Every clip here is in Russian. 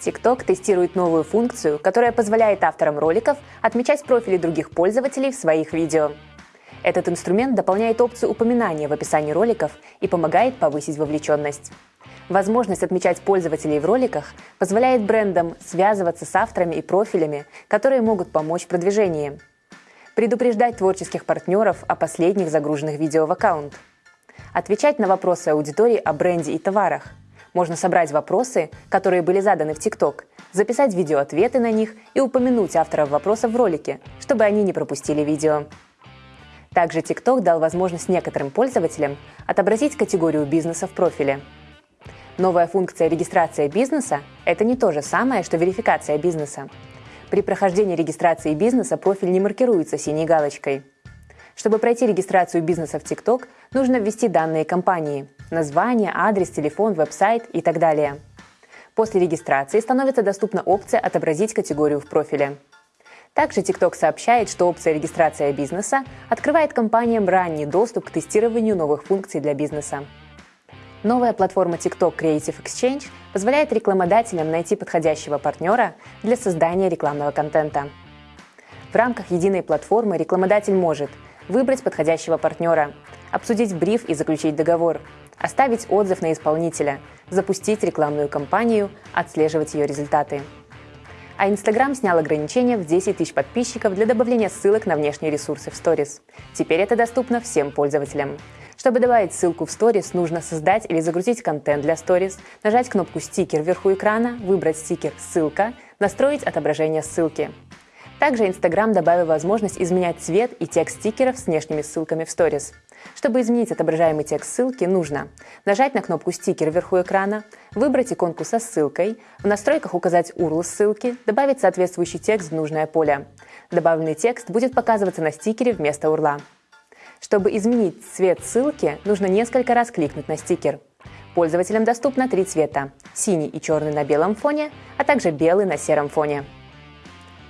TikTok тестирует новую функцию, которая позволяет авторам роликов отмечать профили других пользователей в своих видео. Этот инструмент дополняет опцию упоминания в описании роликов и помогает повысить вовлеченность. Возможность отмечать пользователей в роликах позволяет брендам связываться с авторами и профилями, которые могут помочь в продвижении. Предупреждать творческих партнеров о последних загруженных видео в аккаунт. Отвечать на вопросы аудитории о бренде и товарах – можно собрать вопросы, которые были заданы в ТикТок, записать видеоответы на них и упомянуть авторов вопросов в ролике, чтобы они не пропустили видео. Также TikTok дал возможность некоторым пользователям отобразить категорию бизнеса в профиле. Новая функция регистрация бизнеса – это не то же самое, что верификация бизнеса. При прохождении регистрации бизнеса профиль не маркируется синей галочкой. Чтобы пройти регистрацию бизнеса в TikTok, нужно ввести данные компании – название, адрес, телефон, веб-сайт и так далее. После регистрации становится доступна опция «Отобразить категорию в профиле». Также TikTok сообщает, что опция регистрация бизнеса открывает компаниям ранний доступ к тестированию новых функций для бизнеса. Новая платформа TikTok Creative Exchange позволяет рекламодателям найти подходящего партнера для создания рекламного контента. В рамках единой платформы рекламодатель может выбрать подходящего партнера, обсудить бриф и заключить договор, оставить отзыв на исполнителя, запустить рекламную кампанию, отслеживать ее результаты. А Инстаграм снял ограничение в 10 тысяч подписчиков для добавления ссылок на внешние ресурсы в Stories. Теперь это доступно всем пользователям. Чтобы добавить ссылку в Stories, нужно создать или загрузить контент для Stories, нажать кнопку «Стикер» вверху экрана, выбрать стикер «Ссылка», настроить отображение ссылки. Также Instagram добавил возможность изменять цвет и текст стикеров с внешними ссылками в Stories. Чтобы изменить отображаемый текст ссылки, нужно нажать на кнопку «Стикер» вверху экрана, выбрать иконку со ссылкой, в настройках указать URL ссылки, добавить соответствующий текст в нужное поле. Добавленный текст будет показываться на стикере вместо URL. Чтобы изменить цвет ссылки, нужно несколько раз кликнуть на стикер. Пользователям доступно три цвета – синий и черный на белом фоне, а также белый на сером фоне.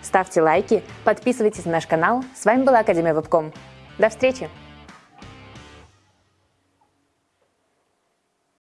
Ставьте лайки, подписывайтесь на наш канал. С вами была Академия Вебком. До встречи!